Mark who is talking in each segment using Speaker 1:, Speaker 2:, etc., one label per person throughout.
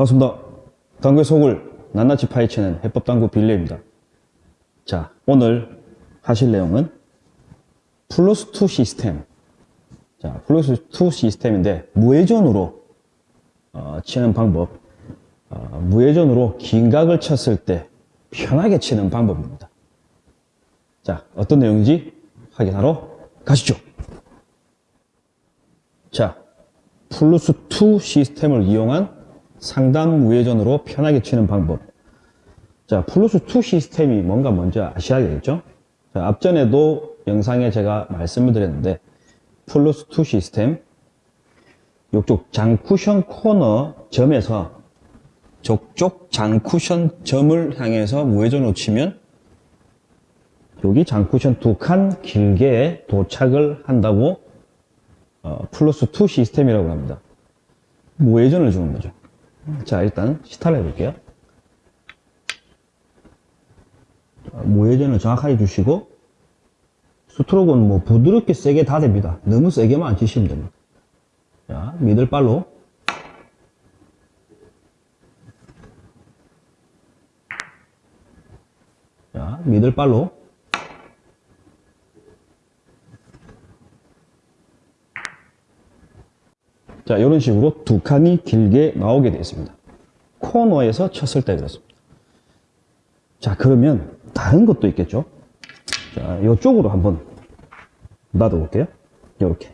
Speaker 1: 반갑습니다. 당구의 속을 낱낱이 파헤치는 해법당구 빌려입니다. 자, 오늘 하실 내용은 플러스2 시스템. 자, 플러스2 시스템인데 무회전으로 어, 치는 방법. 어, 무회전으로 긴 각을 쳤을 때 편하게 치는 방법입니다. 자, 어떤 내용인지 확인하러 가시죠. 자, 플러스2 시스템을 이용한 상단 무회전으로 편하게 치는 방법. 자, 플러스2 시스템이 뭔가 먼저 아셔야 겠죠? 자, 앞전에도 영상에 제가 말씀을 드렸는데, 플러스2 시스템, 이쪽 장쿠션 코너 점에서 저쪽 장쿠션 점을 향해서 무회전으로 치면 여기 장쿠션 두 칸 길게 도착을 한다고 어, 플러스 2 시스템이라고 합니다. 무회전을 주는 거죠. 자, 일단 시타를 해볼게요. 무회전을 정확하게 주시고 스트로크는 뭐 부드럽게 세게 다 됩니다. 너무 세게만 안 치시면 됩니다. 자, 미들발로 자, 미들발로 자, 이런 식으로 두 칸이 길게 나오게 되어 있습니다. 코너에서 쳤을 때 그렇습니다. 자, 그러면 다른 것도 있겠죠? 자, 이쪽으로 한번 놔둬 볼게요. 이렇게.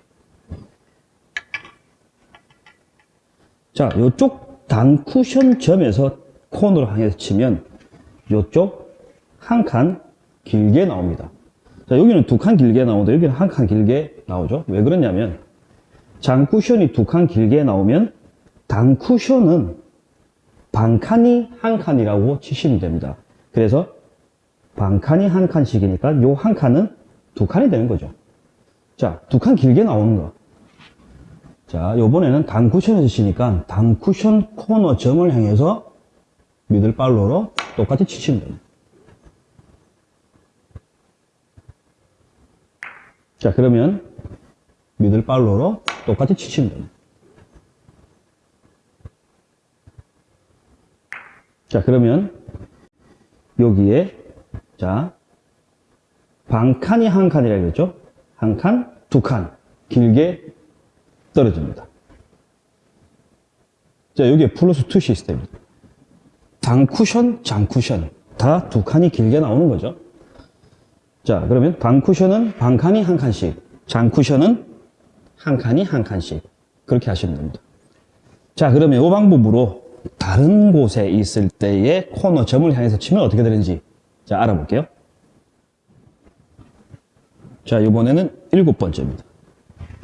Speaker 1: 자, 이쪽 단 쿠션 점에서 코너를 향해서 치면 이쪽 한 칸 길게 나옵니다. 자, 여기는 두 칸 길게 나오는데 여기는 한 칸 길게 나오죠. 왜 그러냐면 장 쿠션이 두 칸 길게 나오면 단 쿠션은 반 칸이 한 칸이라고 치시면 됩니다. 그래서 반 칸이 한 칸씩이니까 요 한 칸은 두 칸이 되는 거죠. 자, 두 칸 길게 나오는 거. 자, 요번에는 단 쿠션에서 치니까 단 쿠션 코너 점을 향해서 미들발로로 똑같이 치시면 됩니다. 자, 그러면 미들발로로 똑같이 치시면 됩니다. 자, 그러면 여기에 자, 반 칸이 한 칸이라 그랬죠? 한 칸, 두 칸 길게 떨어집니다. 자, 여기에 플러스 2 시스템입니다. 단 쿠션, 장 쿠션 다 두 칸이 길게 나오는 거죠. 자, 그러면 반 쿠션은 반 칸이 한 칸씩, 장 쿠션은 한 칸이 한 칸씩 그렇게 하시면 됩니다. 자, 그러면 이 방법으로 다른 곳에 있을 때의 코너 점을 향해서 치면 어떻게 되는지 자, 알아볼게요. 자, 이번에는 일곱 번째입니다.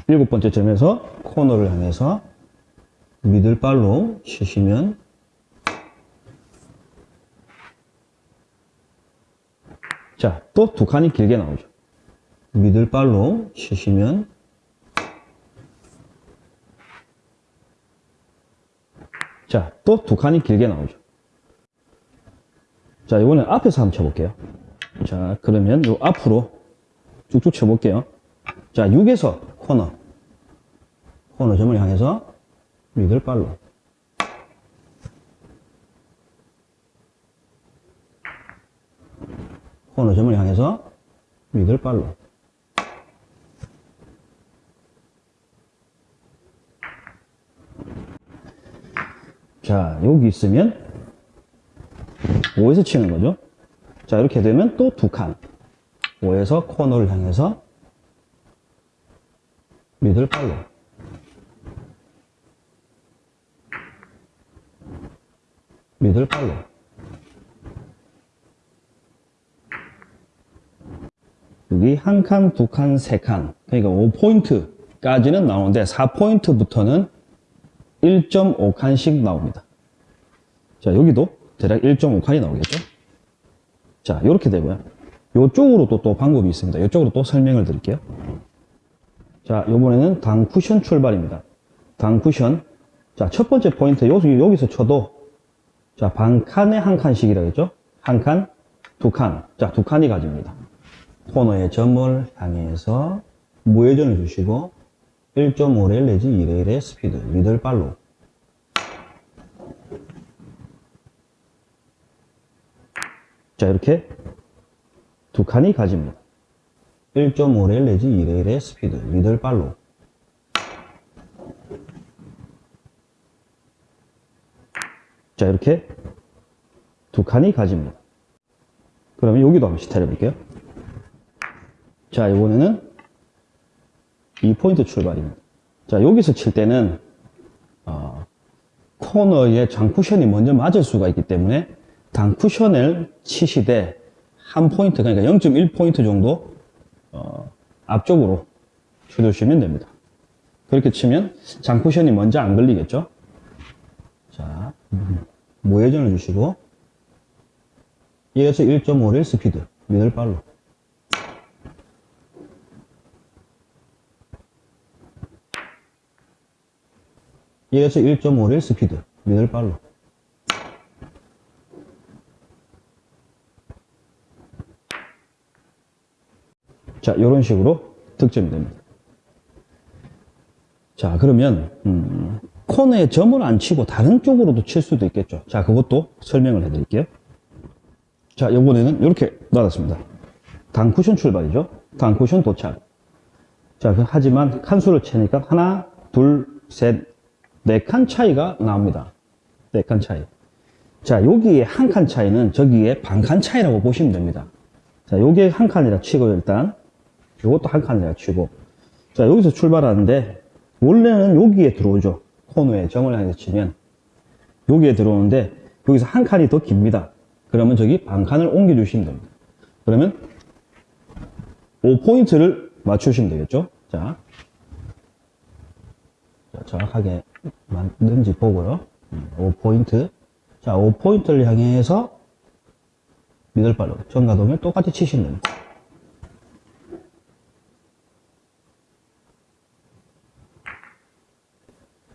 Speaker 1: 일곱 번째 점에서 코너를 향해서 미들발로 치시면 자, 또 두 칸이 길게 나오죠. 미들발로 치시면 자, 또 두 칸이 길게 나오죠. 자, 이번엔 앞에서 한번 쳐볼게요. 자, 그러면 요 앞으로 쭉쭉 쳐볼게요. 자, 6에서 코너. 코너 점을 향해서 미들발로. 코너 점을 향해서 미들발로. 자, 여기 있으면 5에서 치는 거죠. 자, 이렇게 되면 또 두 칸. 5에서 코너를 향해서 미들발로. 미들발로. 여기 한 칸, 두 칸, 세 칸. 그러니까 5포인트까지는 나오는데 4포인트부터는 1.5칸씩 나옵니다. 자, 여기도 대략 1.5칸이 나오겠죠? 자, 이렇게 되고요. 이쪽으로 또, 또 방법이 있습니다. 이쪽으로 또 설명을 드릴게요. 자, 이번에는 당 쿠션 출발입니다. 단쿠션. 자, 첫 번째 포인트, 여기, 여기서 쳐도, 자, 반 칸에 한 칸씩이라 했죠? 한 칸, 두 칸. 자, 두 칸이 가집니다. 코너의 점을 향해서 무회전을 주시고, 1.5레일 내지 2레일의 스피드. middle follow. 자 이렇게 두 칸이 가집니다. 1.5레일 내지 2레일의 스피드. 미들발로. 자 이렇게 두 칸이 가집니다. 그러면 여기도 한번 시타를 볼게요. 자 이번에는 2포인트 출발입니다. 자, 여기서 칠 때는, 어, 코너에 장쿠션이 먼저 맞을 수가 있기 때문에 단쿠션을 치시되 한 포인트, 그러니까 0.1포인트 정도, 어, 앞쪽으로 쳐주시면 됩니다. 그렇게 치면 장쿠션이 먼저 안 걸리겠죠? 자, 무회전을 주시고, 1에서 1.5레일 스피드, middle follow. 에서 1.5레일 스피드, middle follow. 자, 이런 식으로 득점이 됩니다. 자, 그러면, 음, 코너에 점을 안 치고 다른 쪽으로도 칠 수도 있겠죠. 자, 그것도 설명을 해 드릴게요. 자, 이번에는 이렇게 놔뒀습니다. 단쿠션 출발이죠. 단쿠션 도착. 자, 그- 하지만 칸수를 채니까 하나, 둘, 셋, 네 칸 차이가 나옵니다. 네 칸 차이. 자, 여기에 한 칸 차이는 저기에 반 칸 차이라고 보시면 됩니다. 자, 요게 한 칸이라 치고 일단 요것도 한 칸이라 치고 자, 여기서 출발하는데 원래는 여기에 들어오죠. 코너에 점을 향해서 치면 여기에 들어오는데 여기서 한 칸이 더 깁니다. 그러면 저기 반 칸을 옮겨 주시면 됩니다. 그러면 5포인트를 맞추시면 되겠죠. 자, 자, 정확하게 맞는지 보고요. 5포인트. 자, 5포인트를 향해서 미들발로 전가동을 똑같이 됩니다.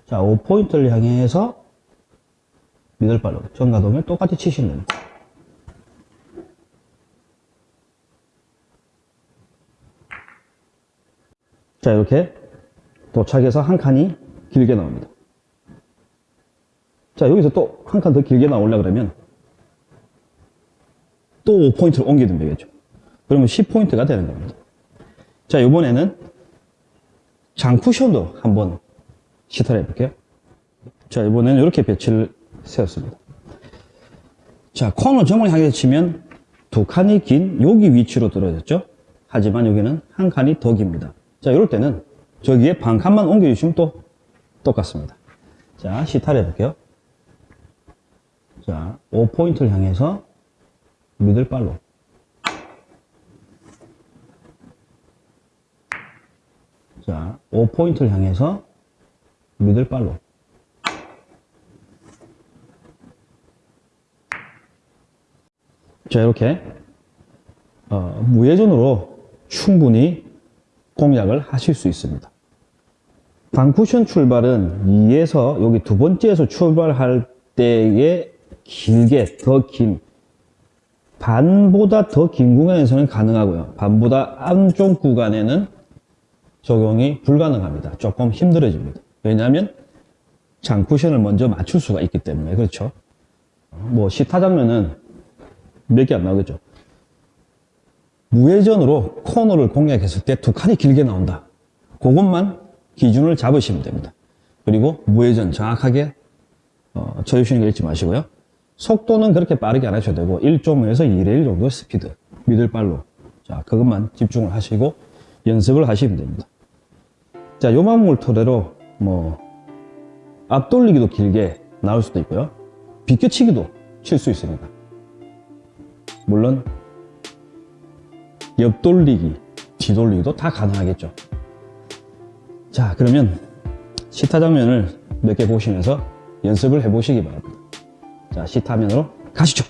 Speaker 1: 자, 5포인트를 향해서 미들발로 전가동을 똑같이 됩니다. 자, 이렇게 도착해서 한 칸이 길게 나옵니다. 자, 여기서 또 한 칸 더 길게 나오려 그러면 또 5포인트를 옮기면 되겠죠. 그러면 10포인트가 되는 겁니다. 자, 이번에는 장쿠션도 한번 시타를 해볼게요. 자, 이번에는 이렇게 배치를 세웠습니다. 자, 코너 점을 향해 치면 두 칸이 긴 여기 위치로 떨어졌죠? 하지만 여기는 한 칸이 더 깁니다. 자, 이럴 때는 저기에 반 칸만 옮겨주시면 또 똑같습니다. 자, 시타를 해볼게요. 자, 5포인트를 향해서 미들발로. 자, 5포인트를 향해서 미들발로. 자, 이렇게, 어, 무회전으로 충분히 공략을 하실 수 있습니다. 단쿠션 출발은 2에서 여기 두 번째에서 출발할 때에 길게 더 긴 반보다 더 긴 구간에서는 가능하고요. 반보다 안쪽 구간에는 적용이 불가능합니다. 조금 힘들어집니다. 왜냐하면 장쿠션을 먼저 맞출 수가 있기 때문에 그렇죠. 뭐 시타 장면은 몇 개 안 나오겠죠. 무회전으로 코너를 공략했을 때 두 칸이 길게 나온다. 그것만 기준을 잡으시면 됩니다. 그리고 무회전 정확하게 어, 쳐주시는 거 잊지 마시고요. 속도는 그렇게 빠르게 안 하셔도 되고 1.5에서 2레일 정도 스피드 미들발로 자 그것만 집중을 하시고 연습을 하시면 됩니다. 자 요만물 토대로 뭐 앞돌리기도 길게 나올 수도 있고요. 비껴치기도 칠 수 있습니다. 물론 옆돌리기, 뒤돌리기도 다 가능하겠죠. 자, 그러면 시타 장면을 몇 개 보시면서 연습을 해 보시기 바랍니다. 자, 시타 면으로 가시죠.